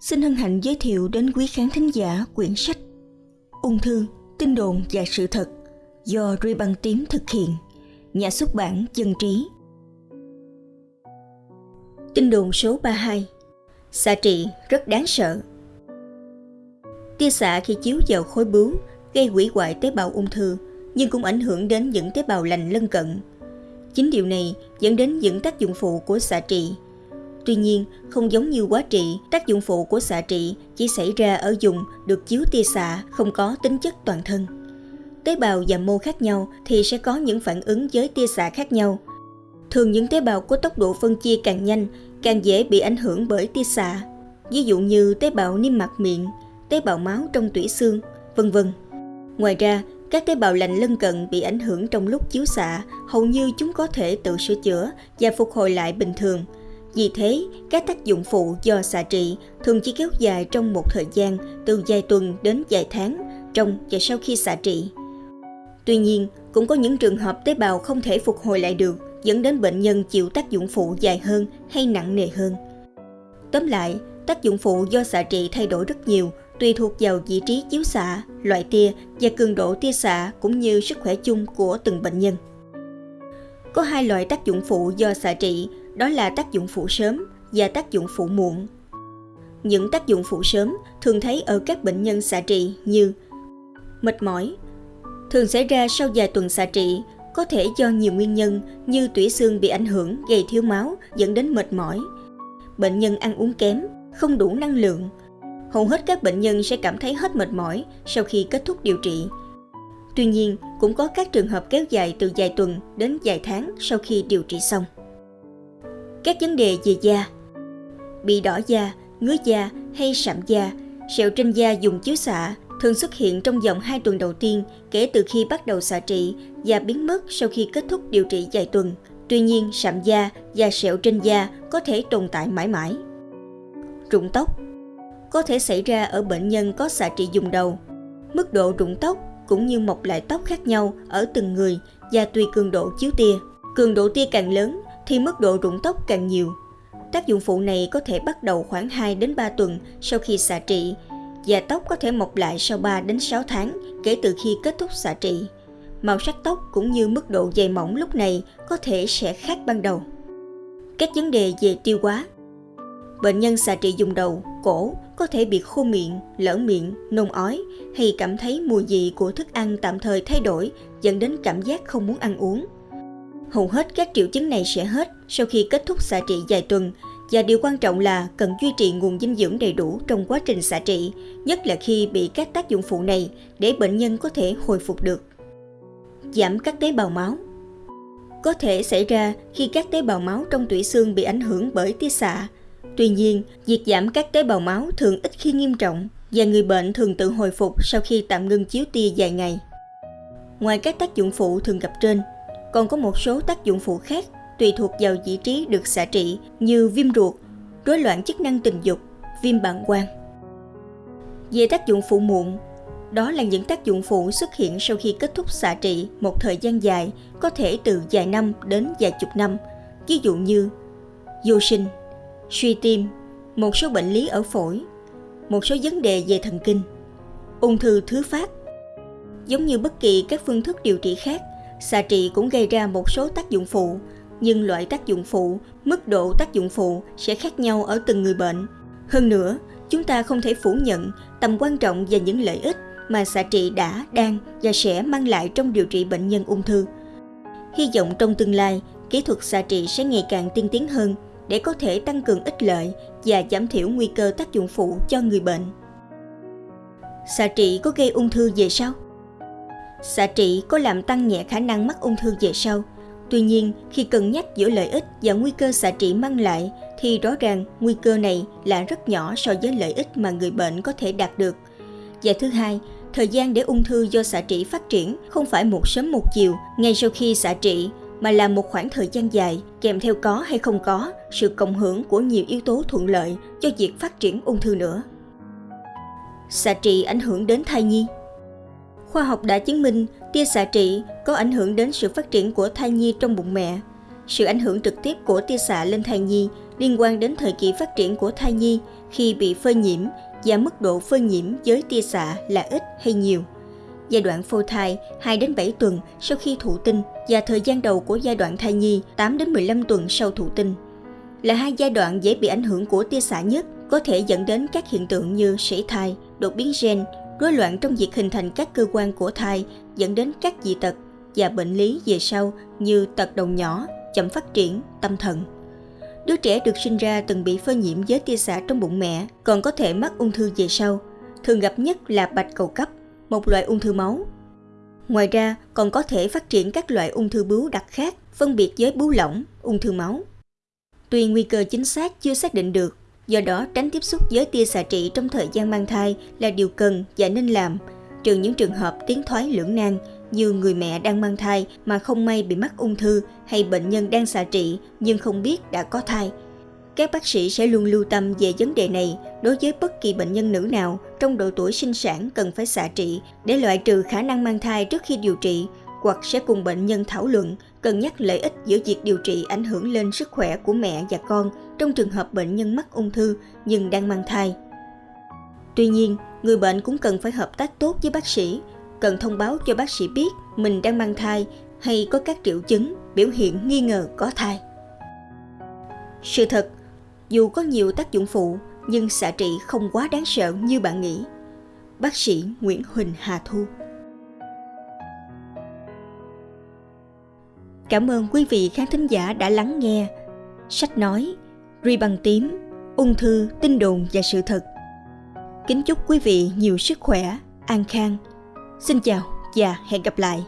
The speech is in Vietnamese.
xin hân hạnh giới thiệu đến quý khán thính giả quyển sách Ung thư, tin đồn và sự thật do Ruy Băng Tím thực hiện, nhà xuất bản Dân Trí. Tin đồn số 32 Xạ trị rất đáng sợ Tia xạ khi chiếu vào khối bướu gây hủy hoại tế bào ung thư nhưng cũng ảnh hưởng đến những tế bào lành lân cận. Chính điều này dẫn đến những tác dụng phụ của xạ trị Tuy nhiên, không giống như quá trị, tác dụng phụ của xạ trị chỉ xảy ra ở dùng được chiếu tia xạ không có tính chất toàn thân. Tế bào và mô khác nhau thì sẽ có những phản ứng với tia xạ khác nhau. Thường những tế bào có tốc độ phân chia càng nhanh, càng dễ bị ảnh hưởng bởi tia xạ. Ví dụ như tế bào niêm mạc miệng, tế bào máu trong tủy xương, vân vân. Ngoài ra, các tế bào lành lân cận bị ảnh hưởng trong lúc chiếu xạ, hầu như chúng có thể tự sửa chữa và phục hồi lại bình thường – vì thế, các tác dụng phụ do xạ trị thường chỉ kéo dài trong một thời gian từ vài tuần đến vài tháng trong và sau khi xạ trị. Tuy nhiên, cũng có những trường hợp tế bào không thể phục hồi lại được, dẫn đến bệnh nhân chịu tác dụng phụ dài hơn hay nặng nề hơn. Tóm lại, tác dụng phụ do xạ trị thay đổi rất nhiều, tùy thuộc vào vị trí chiếu xạ, loại tia và cường độ tia xạ cũng như sức khỏe chung của từng bệnh nhân. Có hai loại tác dụng phụ do xạ trị đó là tác dụng phụ sớm và tác dụng phụ muộn. Những tác dụng phụ sớm thường thấy ở các bệnh nhân xạ trị như mệt mỏi, thường xảy ra sau vài tuần xạ trị, có thể do nhiều nguyên nhân như tủy xương bị ảnh hưởng gây thiếu máu dẫn đến mệt mỏi, bệnh nhân ăn uống kém, không đủ năng lượng. Hầu hết các bệnh nhân sẽ cảm thấy hết mệt mỏi sau khi kết thúc điều trị. Tuy nhiên, cũng có các trường hợp kéo dài từ vài tuần đến vài tháng sau khi điều trị xong các vấn đề về da bị đỏ da ngứa da hay sạm da sẹo trên da dùng chiếu xạ thường xuất hiện trong vòng 2 tuần đầu tiên kể từ khi bắt đầu xạ trị và biến mất sau khi kết thúc điều trị vài tuần. Tuy nhiên, sạm da và sẹo trên da có thể tồn tại mãi mãi. Rụng tóc có thể xảy ra ở bệnh nhân có xạ trị dùng đầu. Mức độ rụng tóc cũng như mọc lại tóc khác nhau ở từng người và tùy cường độ chiếu tia. Cường độ tia càng lớn thì mức độ rụng tóc càng nhiều. Tác dụng phụ này có thể bắt đầu khoảng 2 đến 3 tuần sau khi xạ trị và tóc có thể mọc lại sau 3 đến 6 tháng kể từ khi kết thúc xạ trị. Màu sắc tóc cũng như mức độ dày mỏng lúc này có thể sẽ khác ban đầu. Các vấn đề về tiêu hóa Bệnh nhân xạ trị dùng đầu, cổ có thể bị khô miệng, lở miệng, nôn ói hay cảm thấy mùi vị của thức ăn tạm thời thay đổi dẫn đến cảm giác không muốn ăn uống hầu hết các triệu chứng này sẽ hết sau khi kết thúc xạ trị vài tuần và điều quan trọng là cần duy trì nguồn dinh dưỡng đầy đủ trong quá trình xạ trị, nhất là khi bị các tác dụng phụ này để bệnh nhân có thể hồi phục được. Giảm các tế bào máu Có thể xảy ra khi các tế bào máu trong tủy xương bị ảnh hưởng bởi tia xạ. Tuy nhiên, việc giảm các tế bào máu thường ít khi nghiêm trọng và người bệnh thường tự hồi phục sau khi tạm ngưng chiếu tia vài ngày. Ngoài các tác dụng phụ thường gặp trên, còn có một số tác dụng phụ khác tùy thuộc vào vị trí được xạ trị như viêm ruột, rối loạn chức năng tình dục, viêm bàng quang. Về tác dụng phụ muộn, đó là những tác dụng phụ xuất hiện sau khi kết thúc xạ trị một thời gian dài, có thể từ vài năm đến vài chục năm, ví dụ như vô sinh, suy tim, một số bệnh lý ở phổi, một số vấn đề về thần kinh, ung thư thứ phát. Giống như bất kỳ các phương thức điều trị khác, Xạ trị cũng gây ra một số tác dụng phụ, nhưng loại tác dụng phụ, mức độ tác dụng phụ sẽ khác nhau ở từng người bệnh. Hơn nữa, chúng ta không thể phủ nhận tầm quan trọng và những lợi ích mà xạ trị đã, đang và sẽ mang lại trong điều trị bệnh nhân ung thư. Hy vọng trong tương lai, kỹ thuật xạ trị sẽ ngày càng tiên tiến hơn để có thể tăng cường ích lợi và giảm thiểu nguy cơ tác dụng phụ cho người bệnh. Xạ trị có gây ung thư về sau? Xạ trị có làm tăng nhẹ khả năng mắc ung thư về sau. Tuy nhiên, khi cân nhắc giữa lợi ích và nguy cơ xạ trị mang lại, thì rõ ràng nguy cơ này là rất nhỏ so với lợi ích mà người bệnh có thể đạt được. Và thứ hai, thời gian để ung thư do xạ trị phát triển không phải một sớm một chiều ngay sau khi xạ trị, mà là một khoảng thời gian dài, kèm theo có hay không có sự cộng hưởng của nhiều yếu tố thuận lợi cho việc phát triển ung thư nữa. Xạ trị ảnh hưởng đến thai nhi Khoa học đã chứng minh tia xạ trị có ảnh hưởng đến sự phát triển của thai nhi trong bụng mẹ. Sự ảnh hưởng trực tiếp của tia xạ lên thai nhi liên quan đến thời kỳ phát triển của thai nhi khi bị phơi nhiễm và mức độ phơi nhiễm với tia xạ là ít hay nhiều. Giai đoạn phôi thai 2 đến 7 tuần sau khi thụ tinh và thời gian đầu của giai đoạn thai nhi 8 đến 15 tuần sau thụ tinh là hai giai đoạn dễ bị ảnh hưởng của tia xạ nhất có thể dẫn đến các hiện tượng như sảy thai, đột biến gen, rối loạn trong việc hình thành các cơ quan của thai dẫn đến các dị tật và bệnh lý về sau như tật đầu nhỏ, chậm phát triển, tâm thần. Đứa trẻ được sinh ra từng bị phơi nhiễm với tia xạ trong bụng mẹ còn có thể mắc ung thư về sau. Thường gặp nhất là bạch cầu cấp, một loại ung thư máu. Ngoài ra, còn có thể phát triển các loại ung thư bướu đặc khác, phân biệt với bướu lỏng, ung thư máu. Tuy nguy cơ chính xác chưa xác định được, do đó tránh tiếp xúc với tia xạ trị trong thời gian mang thai là điều cần và nên làm, trừ những trường hợp tiến thoái lưỡng nan như người mẹ đang mang thai mà không may bị mắc ung thư hay bệnh nhân đang xạ trị nhưng không biết đã có thai. Các bác sĩ sẽ luôn lưu tâm về vấn đề này đối với bất kỳ bệnh nhân nữ nào trong độ tuổi sinh sản cần phải xạ trị để loại trừ khả năng mang thai trước khi điều trị hoặc sẽ cùng bệnh nhân thảo luận cân nhắc lợi ích giữa việc điều trị ảnh hưởng lên sức khỏe của mẹ và con trong trường hợp bệnh nhân mắc ung thư nhưng đang mang thai. Tuy nhiên, người bệnh cũng cần phải hợp tác tốt với bác sĩ, cần thông báo cho bác sĩ biết mình đang mang thai hay có các triệu chứng, biểu hiện nghi ngờ có thai. Sự thật, dù có nhiều tác dụng phụ, nhưng xạ trị không quá đáng sợ như bạn nghĩ. Bác sĩ Nguyễn Huỳnh Hà Thu Cảm ơn quý vị khán thính giả đã lắng nghe. Sách nói, Ri bằng tím, ung thư, tin đồn và sự thật. Kính chúc quý vị nhiều sức khỏe, an khang. Xin chào và hẹn gặp lại.